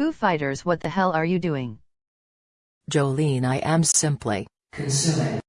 Foo Fighters what the hell are you doing? Jolene I am simply consuming